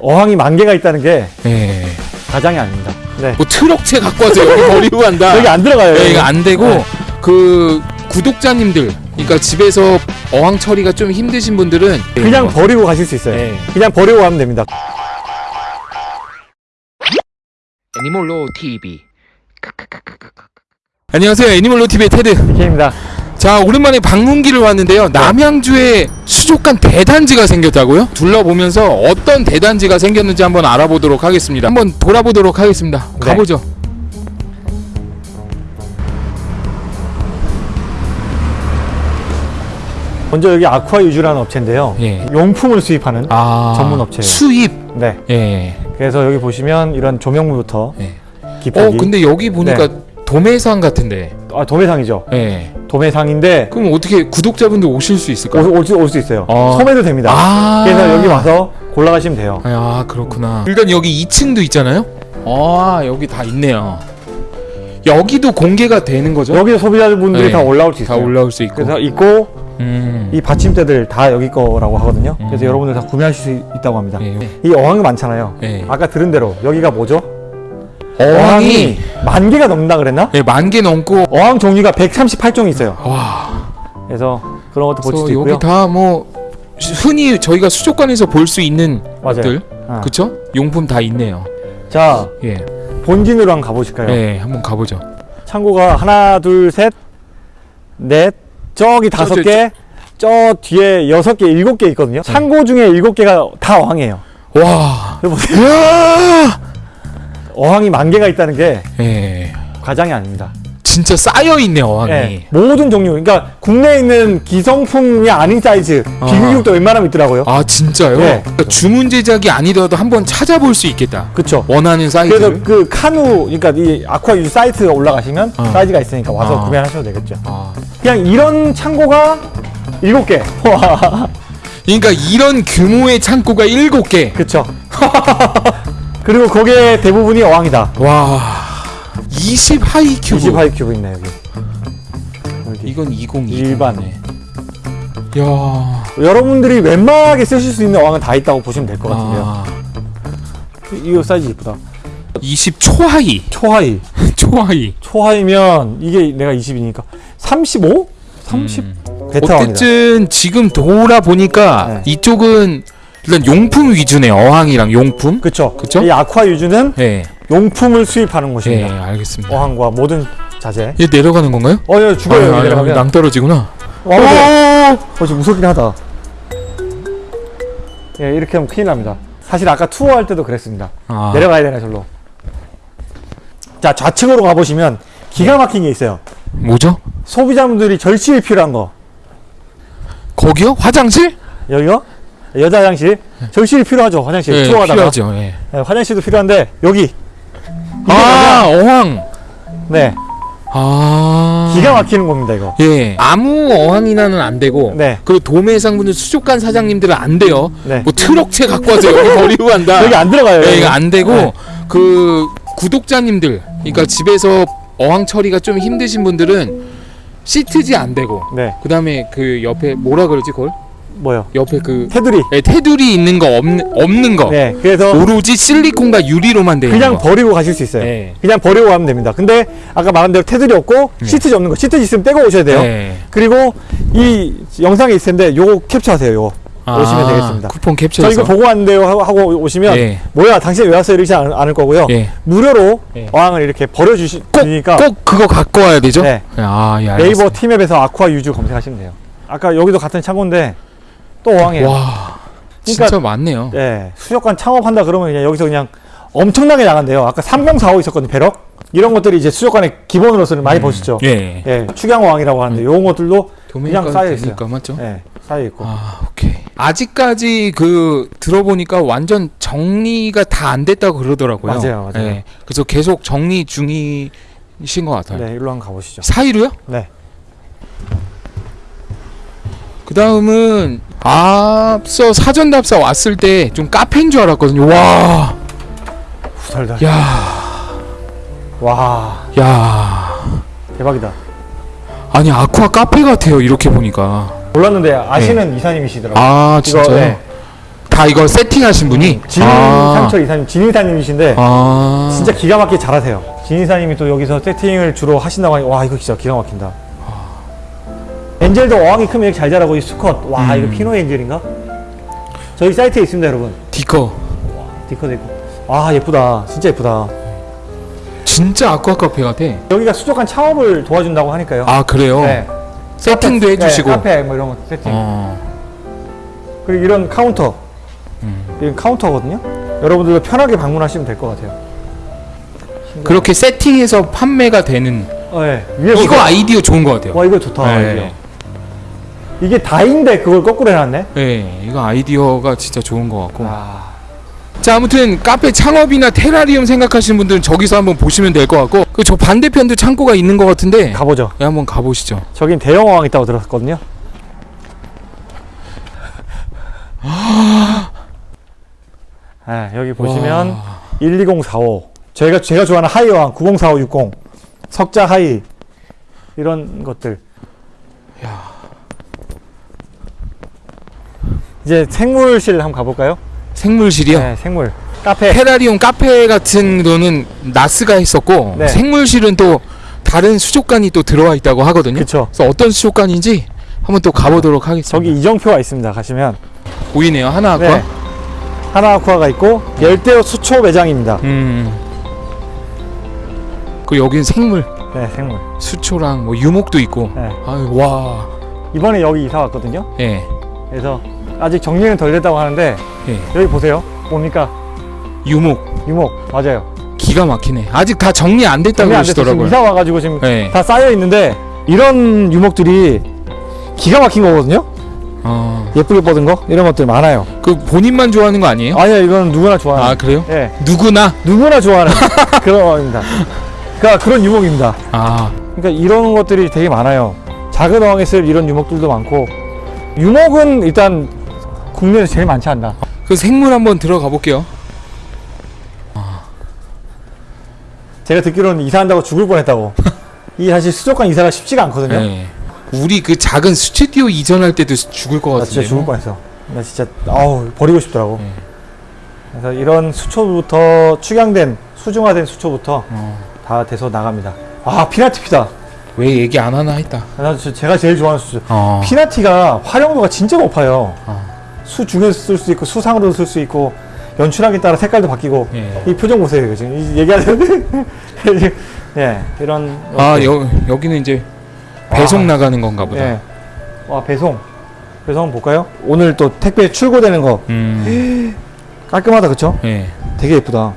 어항이 만 개가 있다는 게 예. 가장이 아닙니다. 네. 뭐 트럭채 갖고 와서 여기 버리고 간다. 여기 안 들어가요. 예, 여기. 이거 안 되고 네. 그 구독자님들, 그러니까 집에서 어항 처리가 좀 힘드신 분들은 그냥 버리고 가실 수 있어요. 네. 그냥 버리고 가면 됩니다. 애니멀로 TV. 안녕하세요, 애니멀로 TV의 테드. 이케입니다. 자, 오랜만에 방문기를 왔는데요. 남양주에 수족관 대단지가 생겼다고요? 둘러보면서 어떤 대단지가 생겼는지 한번 알아보도록 하겠습니다. 한번 돌아보도록 하겠습니다. 네. 가보죠. 먼저 여기 아쿠아 유주라는 업체인데요. 예. 용품을 수입하는 아, 전문 업체예요. 수입. 네. 예. 그래서 여기 보시면 이런 조명물부터 예. 기판기. 어, 근데 여기 보니까 네. 도매상 같은데. 아 도매상이죠. 예. 도매상인데 그럼 어떻게 구독자분들 오실 수 있을까요? 올수 올 수 있어요. 아. 소매도 됩니다. 아. 그래서 여기 와서 골라가시면 돼요. 아, 그렇구나. 일단 여기 2층도 있잖아요. 아, 여기 다 있네요. 여기도 공개가 되는 거죠? 여기 소비자분들이 네. 다 올라올 수다 있어요. 올라올 수 있고. 그래서 있고 음. 이 받침대들 다 여기 거라고 하거든요. 그래서 음. 여러분들 다 구매하실 수 있다고 합니다. 예. 이 어항이 많잖아요. 예. 아까 들은 대로 여기가 뭐죠? 어항이 만 개가 넘는다 그랬나? 예, 만 개 넘고 어항 종류가 138종이 있어요. 와. 그래서 그런 것도 볼 수도 있고요. 여기 다 뭐 흔히 저희가 수족관에서 볼 수 있는 맞아요. 것들, 아. 그쵸? 용품 다 있네요. 자 예, 본진으로 한번 가보실까요? 예, 한번 가보죠. 창고가 하나, 둘, 셋, 넷, 저기 다섯 저, 개, 저 뒤에 여섯 개, 일곱 개 있거든요. 창고 중에 일곱 개가 다 어항이에요. 와, 보세요. 야, 어항이 만 개가 있다는 게 예, 과장이 아닙니다. 진짜 쌓여 있네 어항이. 예, 모든 종류, 그러니까 국내에 있는 기성품이 아닌 사이즈, 아. 비규격도 웬만하면 있더라고요. 아 진짜요? 네. 그러니까 주문 제작이 아니더라도 한번 찾아볼 수 있겠다. 그쵸. 원하는 사이즈를. 그래서 그 카누, 그러니까 이 아쿠아 유즈 사이트가 올라가시면 어. 사이즈가 있으니까 와서 아. 구매하셔도 되겠죠. 아, 그냥 이런 창고가 일곱 개. 와, 그러니까 이런 규모의 창고가 일곱 개. 그쵸. 그리고 거기에 대부분이 어항이다. 와, 20 하이 큐브. 20 하이 큐브 있네 여기. 여기. 이건 20 일반. 야, 여러분들이 웬만하게 쓰실 수 있는 어항은 다 있다고 보시면 될 것 같은데요. 아, 이 거 사이즈 이쁘다. 20 초하이. 초하이. 초하이. 초하이면 이게 내가 20이니까 35? 30? 음. 어쨌든 지금 돌아 보니까 네. 이쪽은 일단 용품 위주네 어항이랑 용품. 그쵸. 그쵸? 이 아쿠아 유즈는 예, 용품을 수입하는 예, 곳입니다. 알겠습니다. 어항과 모든 자재. 얘 내려가는 건가요? 어, 야, 죽어요. 아, 아, 내려가면. 낭떨어지구나. 어, 근데- 어, 좀 무섭긴 하다. 예, 이렇게 하면 큰일 납니다. 사실 아까 투어할 때도 그랬습니다. 아, 내려가야 되나, 절로. 자, 좌측으로 가보시면 기가 막힌 게 있어요. 뭐죠? 소비자분들이 절실히 필요한 거. 거기요? 화장실? 여기요? 여자 화장실. 절실히 필요하죠, 화장실. 예, 투어하다가. 필요하죠. 예. 네, 화장실도 필요한데, 여기. 아, 어항. 네. 아, 기가 막히는 겁니다, 이거. 예, 아무 어항이나는 안 되고, 네. 그리고 도매상분들 수족관 사장님들은 안 돼요. 네. 뭐 트럭채 갖고 와서 여기 버리고 간다. 여기 안 들어가요. 예. 이거 안 되고 네. 그 구독자님들, 그러니까 집에서 어항 처리가 좀 힘드신 분들은 시트지 안 되고, 네. 그 다음에 그 옆에 뭐라 그러지 그걸? 뭐요? 옆에 그 테두리. 예, 테두리 있는 거 없는 없는 거. 네. 그래서 오로지 실리콘과 유리로만 돼 그냥 거. 버리고 가실 수 있어요. 네. 그냥 버리고 가면 됩니다. 근데 아까 말한 대로 테두리 없고 시트지 없는 거. 시트지 있으면 떼고 오셔야 돼요. 네. 그리고 이 영상에 있을 텐데 요거 캡처하세요. 요거. 오시면 아, 되겠습니다. 쿠폰 저 캡처해서. 이거 보고 왔는데요 하고, 오시면 예. 뭐야 당신 왜 왔어요 이러지 않, 않을 거고요. 예. 무료로 예. 어항을 이렇게 버려주시니까 꼭 그거 갖고 와야 되죠? 네. 아, 예, 네이버. 티맵에서 아쿠아 유즈 검색하시면 돼요. 아까 여기도 같은 창고인데 또 어항이에요. 와. 그러니까- 진짜 많네요. 예, 수족관 창업한다 그러면 그냥 여기서 그냥 엄청나게 나간대요. 아까 3045 있었거든요, 배럭. 이런 것들이 이제 수족관의 기본으로서는 많이 보시죠. 예. 예, 축양어항이라고 하는데 이런 것들도 도매가 그냥 쌓여 있어요. 맞죠? 예, 쌓여 있고. 아, 오케이. 아직까지 그 들어보니까 완전 정리가 다 안 됐다고 그러더라고요. 맞아요, 맞아요. 예. 그래서 계속 정리 중이신 것 같아요. 네, 일로 한번 가보시죠. 사이로요? 네. 그 다음은 앞서 사전 답사 왔을 때 좀 카페인 줄 알았거든요. 와, 후덜덜. 야, 와, 야. 대박이다. 아니 아쿠아 카페 같아요. 이렇게 보니까. 몰랐는데 아시는 이사님이시더라고요. 아 진짜요? 네. 다 이거 세팅하신 분이? 진상철 이사님, 진이사님이신데 아. 진짜 기가 막히게 잘하세요. 진이사님이 또 여기서 세팅을 주로 하신다고 하니 와 이거 진짜 기가 막힌다. 엔젤도 어항이 크면 이렇게 잘 자라고 이 수컷 와 음. 이거 피노 엔젤인가? 저희 사이트에 있습니다 여러분. 디커. 디커도 있고. 와 예쁘다. 진짜 예쁘다. 진짜 아쿠아 카페 같아. 여기가 수족관 창업을 도와준다고 하니까요. 아, 그래요? 네. 세팅도 카페, 해주시고. 네, 카페 뭐 이런 거 세팅. 어. 그리고 이런 카운터. 음. 이건 카운터거든요. 여러분들도 편하게 방문하시면 될 것 같아요. 그렇게 세팅해서 판매가 되는 어, 네. 이거 보세요. 아이디어 좋은 것 같아요. 와 이거 좋다. 네. 아이디어. 이게 다인데 그걸 거꾸로 해놨네. 네, 이거 아이디어가 진짜 좋은 것 같고. 아, 자, 아무튼 카페 창업이나 테라리움 생각하시는 분들은 저기서 한번 보시면 될 것 같고, 그 저 반대편도 창고가 있는 것 같은데, 가보죠. 네, 한번 가보시죠. 저긴 대형 어항 있다고 들었거든요. 네, 여기 보시면 와. 12045 저희가 제가 좋아하는 하이 어항 904560 석자 하이 이런 것들. 야. 이제 생물실 한번 가볼까요? 생물실이요. 네, 생물 카페. 테라리움 카페 같은 거는 나스가 했었고, 네. 생물실은 또 다른 수족관이 또 들어와 있다고 하거든요. 그쵸. 그래서 어떤 수족관인지 한번 또 가보도록 하겠습니다. 저기 이정표가 있습니다. 가시면 보이네요. 하나 아쿠아. 네. 하나 아쿠아가 있고 열대어 수초 매장입니다. 음. 그리고 여긴 생물, 네, 생물. 수초랑 뭐 유목도 있고. 네. 아유, 와. 이번에 여기 이사 왔거든요. 예. 그래서 아직 정리는 덜 됐다고 하는데 예. 여기 보세요. 뭡니까? 유목. 유목 맞아요. 기가 막히네. 아직 다 정리 안 됐다고 정리 안 그러시더라고요. 이사 와가지고 지금 네. 다 쌓여 있는데 이런 유목들이 기가 막힌 거거든요. 어. 예쁘게 뻗은 거 이런 것들 많아요. 그 본인만 좋아하는 거 아니에요? 아니야 이건 누구나 아, 좋아하는. 그래요? 예, 누구나? 누구나 좋아하는 그런 어입니다. 그러니까 그런 유목입니다. 아, 그러니까 이런 것들이 되게 많아요. 작은 어항에 쓸 이런 유목들도 많고 유목은 일단 국내에서 제일 많지 않나. 그 생물 한번 들어가 볼게요. 제가 듣기로는 이사한다고 죽을 뻔했다고. 이 사실 수족관 이사가 쉽지가 않거든요. 네. 우리 그 작은 스튜디오 이전할 때도 죽을 것나 같은데. 진짜 죽을 뻔했어. 나 진짜 아우 버리고 싶더라고. 네. 그래서 이런 수초부터 축양된 수중화된 수초부터 어. 다 돼서 나갑니다. 아 피나티피다. 왜 얘기 안 하나 했다. 나 저- 제가 제일 좋아하는 수초. 어. 피나티가 활용도가 진짜 높아요. 어. 수 중에서 쓸 수 있고 수상으로도 쓸 수 있고 연출하기에 따라 색깔도 바뀌고 예. 이 표정 보세요 이거 지금 이 얘기하는데 예 이런 아. 여, 여기는 이제 배송 나가는 건가 보다. 예. 와 배송 배송 볼까요? 오늘 또 택배 출고되는 거 음. 깔끔하다 그쵸? 예. 되게 예쁘다.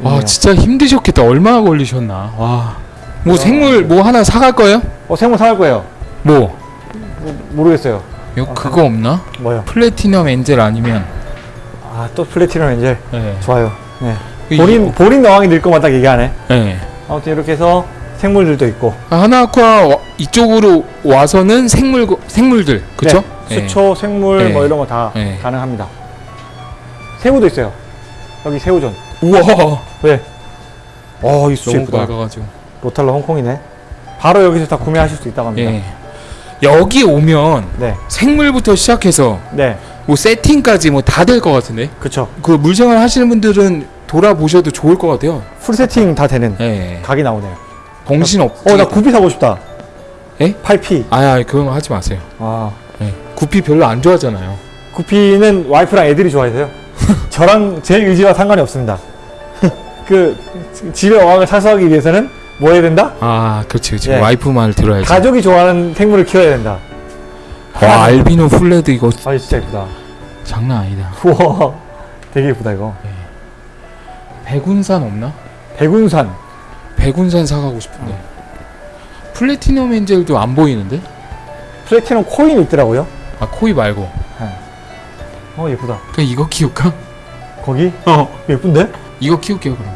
와, 네. 진짜 힘드셨겠다. 얼마나 걸리셨나. 와. 뭐 생물 뭐 하나 사갈 거예요? 어 생물 사갈 거예요. 뭐? 모- 모르겠어요. 요 그거 없나? 뭐요? 플래티넘 엔젤 아니면 아 또 플래티넘 엔젤 예. 좋아요. 네. 이- 본인 본인 어항이 늘 것만 딱 얘기하네. 예. 아무튼 이렇게 해서 생물들도 있고 하나아쿠아 와- 이쪽으로 와서는 생물 생물들 그쵸? 네, 수초, 생물 네. 뭐 이런 거다 네. 가능합니다. 새우도 있어요. 여기 새우전. 예. 우와 왜? 어, 이 수초 예쁘다. 밝아가지고 로탈로 홍콩이네. 바로 여기서 다 구매하실 수 있다고 합니다. 예 여기 오면 네, 생물부터 시작해서 네, 뭐 세팅까지 뭐 다 될 것 같은데 그쵸. 그 물생활 하시는 분들은 돌아보셔도 좋을 것 같아요 풀 세팅 다 되는 예 각이 나오네요. 정신 없 어, 나 구피 사고 싶다. 예? 8P. 아야 그런 거 하지 마세요 아, 예. 구피 별로 안 좋아하잖아요 구피는 와이프랑 애들이 좋아해서요. 저랑 제 의지와 상관이 없습니다. 그 집에 어항을 사수하기 위해서는 뭐 해야 된다? 아 그렇지 그렇지 예. 와이프 말 들어야지 가족이 좋아하는 생물을 키워야 된다. 와 알비노 플레코 이거 아, 진짜 예쁘다. 장난 아니다 우와, 되게 예쁘다 이거. 백운산 없나? 백운산. 백운산 사가고 싶은데 플래티넘 엔젤도 안 보이는데? 플래티넘 코인이 있더라고요. 아 코이 말고 어, 예쁘다. 그냥 이거 키울까? 거기 어 예쁜데? 이거 키울게요 그럼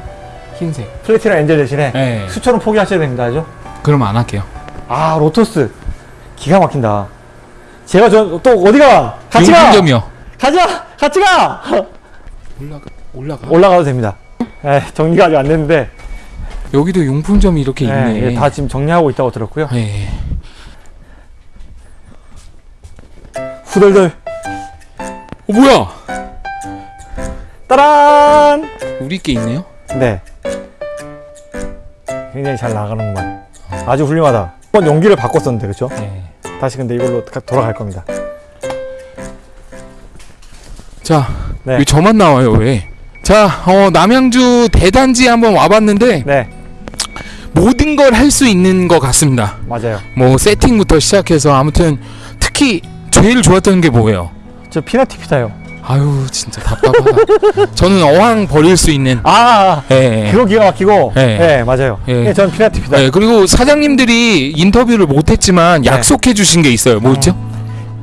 흰색 플래티넘 엔젤 대신에 네 수초는 포기하셔야 됩니다, 알죠? 그럼 안 할게요 아, 로토스. 기가 막힌다. 제가 저또 어디가? 같이 가! 용품점이요 가자! 같이 가! 올라가 올라가 올라가도 됩니다. 에, 정리가 아직 안 됐는데 여기도 용품점이 이렇게 예, 있네 이게 다 지금 정리하고 있다고 들었고요. 예. 후덜덜. 어 뭐야? 따란! 우리 게 있네요. 네. 굉장히 잘 나가는구만. 아주 훌륭하다. 한번 용기를 바꿨었는데, 그쵸? 네. 다시 근데 이걸로 가- 돌아갈 겁니다. 자, 네. 왜 저만 나와요 왜? 자, 어, 남양주 대단지 한번 와봤는데 네, 모든 걸 할 수 있는 것 같습니다. 맞아요. 뭐 세팅부터 시작해서 아무튼 특히 제일 좋았던 게 뭐예요? 저 피나티 피타요. 아유 진짜 답답하다. 저는 어항 버릴 수 있는. 아, 예, 예. 그거 기가 막히고. 네. 네, 맞아요. 예. 네, 전 피나티 피타. 예, 그리고 사장님들이 인터뷰를 못했지만 네. 약속해 주신 게 있어요. 뭐였죠?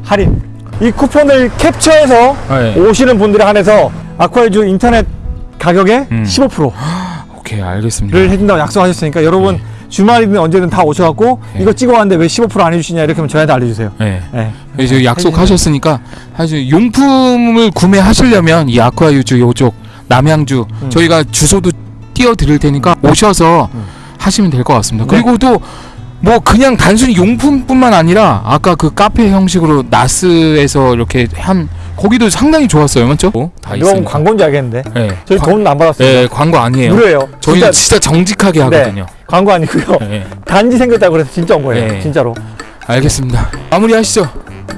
할인. 이 쿠폰을 캡처해서 네. 오시는 분들에 한해서 아쿠아주 인터넷 가격에 음. 15%를 오케이 알겠습니다. 해준다고 약속하셨으니까 여러분 주말이든 언제든 다 오셔갖고 네. 이거 찍어왔는데 왜 15%안 해주시냐 이렇게 하면 저희한테 알려주세요. 네. 네. 이제 약속하셨으니까 사실 용품을 구매하시려면 이 아쿠아유즈 요쪽 남양주 음. 저희가 주소도 띄워 드릴 테니까 오셔서 음. 하시면 될 것 같습니다. 네. 그리고 또 뭐 그냥 단순히 용품뿐만 아니라 아까 그 카페 형식으로 나스에서 이렇게 한 거기도 상당히 좋았어요, 맞죠? 어, 다 이건 있으니까. 광고인지 알겠는데 네. 저희 광- 돈안 받았어요. 네, 광고 아니에요. 무료예요. 저희는 진짜 진짜 정직하게 하거든요. 광고 아니고요. 네. 단지 생겼다고 그래서 진짜 온 거예요. 네. 진짜로. 알겠습니다. 마무리 하시죠.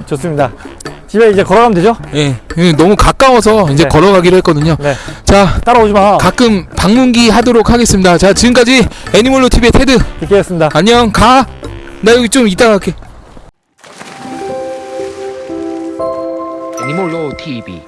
좋습니다. 집에 이제 걸어가면 되죠? 예, 예, 너무 가까워서 이제 네. 걸어가기로 했거든요. 네. 자, 따라오지 마. 가끔 방문기 하도록 하겠습니다. 자, 지금까지 애니멀로 TV의 테드. 뵙겠습니다. 안녕, 가. 나 여기 좀 이따 갈게. 애니몰로 TV